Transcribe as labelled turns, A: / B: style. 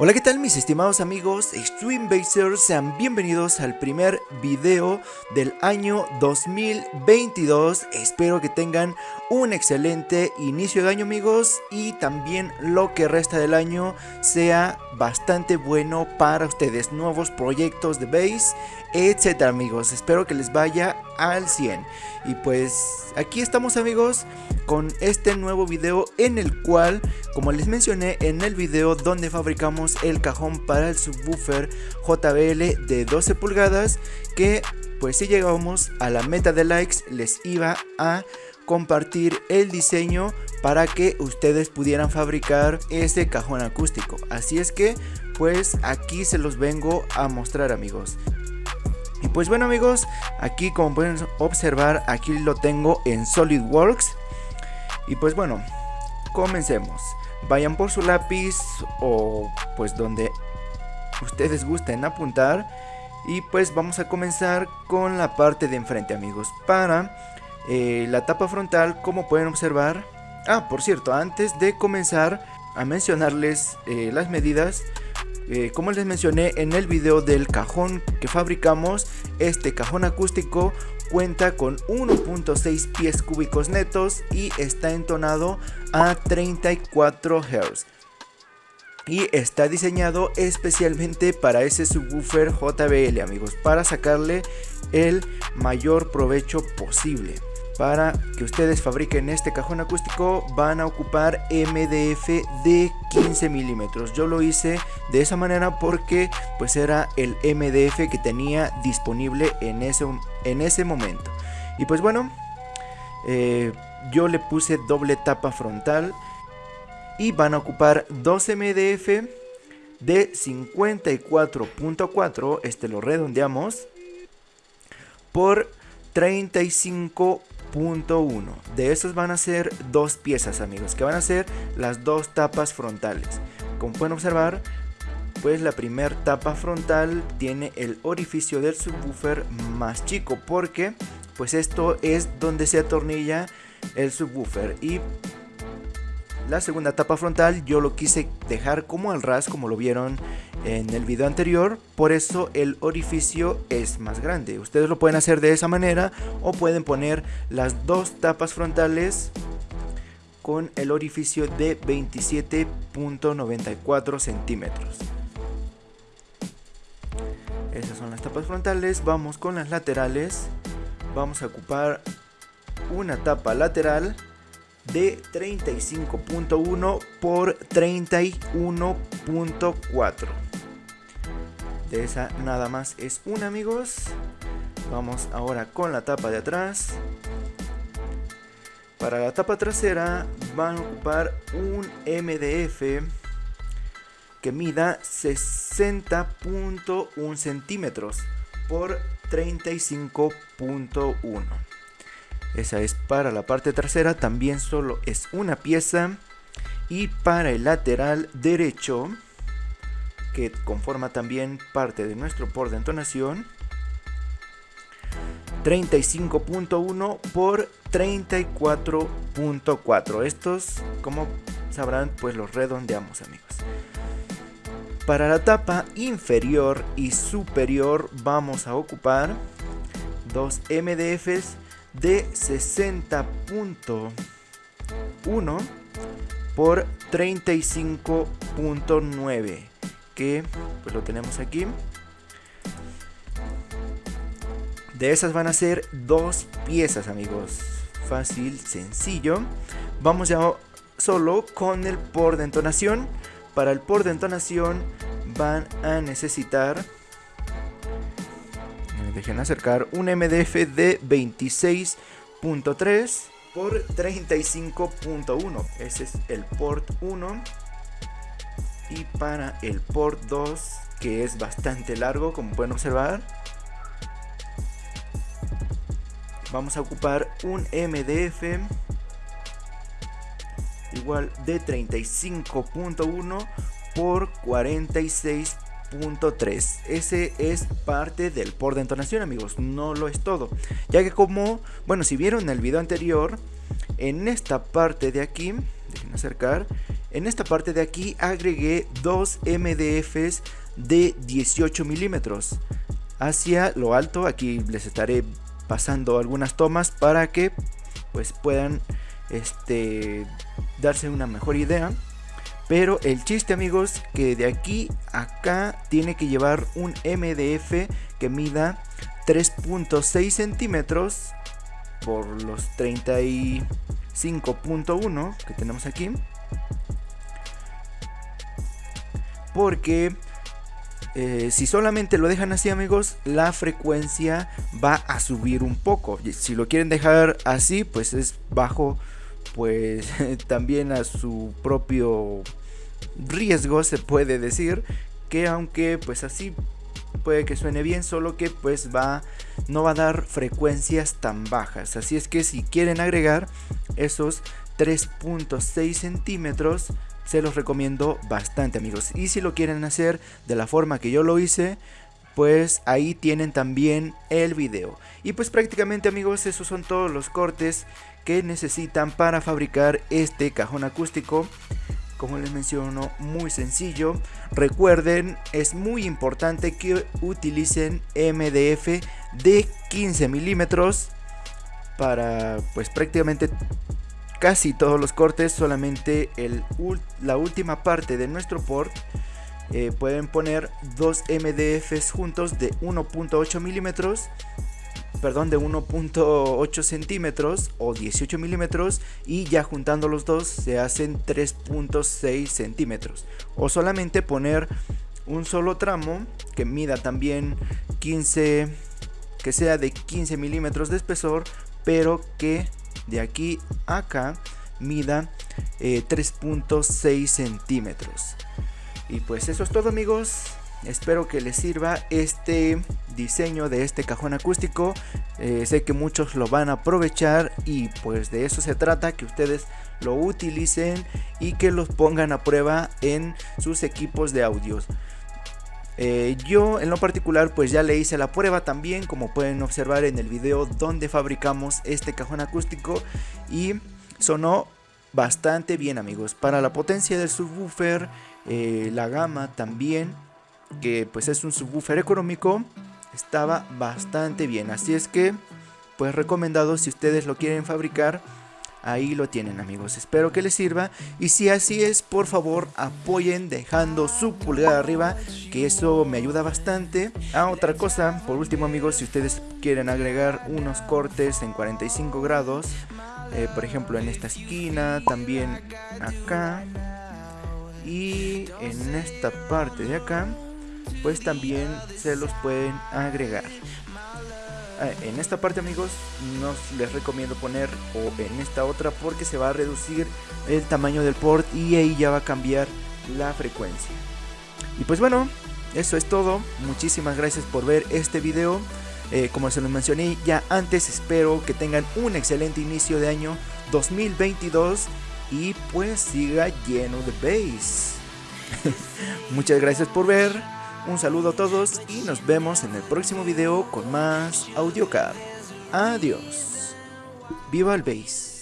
A: Hola qué tal mis estimados amigos Extreme Basers, sean bienvenidos al primer video del año 2022 Espero que tengan un excelente inicio de año amigos y también lo que resta del año sea bastante bueno para ustedes. Nuevos proyectos de base, etcétera amigos. Espero que les vaya al 100 Y pues aquí estamos amigos con este nuevo video en el cual, como les mencioné en el video donde fabricamos el cajón para el subwoofer JBL de 12 pulgadas, que pues si llegamos a la meta de likes les iba a compartir el diseño para que ustedes pudieran fabricar ese cajón acústico. Así es que pues aquí se los vengo a mostrar amigos. Y pues bueno amigos, aquí como pueden observar, aquí lo tengo en SolidWorks. Y pues bueno, comencemos. Vayan por su lápiz o pues donde ustedes gusten apuntar. Y pues vamos a comenzar con la parte de enfrente amigos. Para eh, la tapa frontal, como pueden observar. Ah, por cierto, antes de comenzar a mencionarles eh, las medidas. Eh, como les mencioné en el video del cajón que fabricamos, este cajón acústico cuenta con 1.6 pies cúbicos netos y está entonado a 34 Hz. Y está diseñado especialmente para ese subwoofer JBL amigos, para sacarle el mayor provecho posible para que ustedes fabriquen este cajón acústico van a ocupar MDF de 15 milímetros. Yo lo hice de esa manera porque pues era el MDF que tenía disponible en ese, en ese momento. Y pues bueno eh, yo le puse doble tapa frontal y van a ocupar dos MDF de 54.4 este lo redondeamos por 35 Punto 1. De estos van a ser dos piezas amigos, que van a ser las dos tapas frontales. Como pueden observar, pues la primera tapa frontal tiene el orificio del subwoofer más chico porque pues esto es donde se atornilla el subwoofer y la segunda tapa frontal yo lo quise dejar como al ras como lo vieron en el video anterior, por eso el orificio es más grande. Ustedes lo pueden hacer de esa manera o pueden poner las dos tapas frontales con el orificio de 27.94 centímetros. Esas son las tapas frontales, vamos con las laterales. Vamos a ocupar una tapa lateral de 35.1 por 31.4 de esa nada más es una amigos. Vamos ahora con la tapa de atrás. Para la tapa trasera van a ocupar un MDF que mida 60.1 centímetros por 35.1 esa es para la parte trasera también solo es una pieza. Y para el lateral derecho que conforma también parte de nuestro por de entonación 35.1 por 34.4 estos como sabrán pues los redondeamos amigos. Para la tapa inferior y superior vamos a ocupar dos MDFs de 60.1 por 35.9 que pues lo tenemos aquí. De esas van a ser dos piezas amigos. Fácil, sencillo. Vamos ya solo con el por de entonación. Para el por de entonación van a necesitar... Dejen acercar un MDF de 26.3 por 35.1. Ese es el port 1 y para el port 2 que es bastante largo como pueden observar vamos a ocupar un MDF igual de 35.1 por 46.3 ese es parte del port de entonación amigos no lo es todo. Ya que como bueno si vieron el video anterior en esta parte de aquí dejen acercar En esta parte de aquí agregué dos MDFs de 18 milímetros hacia lo alto. Aquí les estaré pasando algunas tomas para que pues puedan este, darse una mejor idea. Pero el chiste amigos que de aquí a acá tiene que llevar un MDF que mida 3.6 centímetros por los 35.1 que tenemos aquí. Porque eh, si solamente lo dejan así amigos, la frecuencia va a subir un poco. Si lo quieren dejar así, pues es bajo, pues también a su propio riesgo se puede decir que aunque pues así puede que suene bien solo que pues va no va a dar frecuencias tan bajas así es que si quieren agregar esos 3.6 centímetros se los recomiendo bastante amigos. Y si lo quieren hacer de la forma que yo lo hice pues ahí tienen también el video. Y pues prácticamente amigos esos son todos los cortes que necesitan para fabricar este cajón acústico. Como les menciono, muy sencillo. Recuerden, es muy importante que utilicen MDF de 15 milímetros para pues prácticamente casi todos los cortes, solamente el, la última parte de nuestro port. Eh, pueden poner dos MDFs juntos de 1.8 milímetros perdón, de 1.8 centímetros o 18 milímetros y ya juntando los dos se hacen 3.6 centímetros o solamente poner un solo tramo que mida también 15 que sea de 15 milímetros de espesor pero que de aquí a acá mida 3.6 eh, centímetros y pues eso es todo amigos Espero que les sirva este diseño de este cajón acústico. Eh, sé que muchos lo van a aprovechar y pues de eso se trata, que ustedes lo utilicen y que los pongan a prueba en sus equipos de audios. Eh, yo en lo particular pues ya le hice la prueba también como pueden observar en el video donde fabricamos este cajón acústico y sonó bastante bien amigos para la potencia del subwoofer eh, la gama también que pues es un subwoofer económico, estaba bastante bien. Así es que, pues recomendado si ustedes lo quieren fabricar, ahí lo tienen amigos. Espero que les sirva y si así es, por favor apoyen dejando su pulgar arriba, que eso me ayuda bastante. Ah, otra cosa, por último amigos, si ustedes quieren agregar unos cortes en 45 grados, eh, por ejemplo en esta esquina, también acá y en esta parte de acá pues también se los pueden agregar. Ah, en esta parte amigos no les recomiendo poner o en esta otra porque se va a reducir el tamaño del port y ahí ya va a cambiar la frecuencia. Y pues bueno, eso es todo. Muchísimas gracias por ver este video. Eh, como se los mencioné ya antes, espero que tengan un excelente inicio de año 2022 y pues siga lleno de bass. Muchas gracias por ver. Un saludo a todos y nos vemos en el próximo video con más AudioCard. Adiós. Viva el bass.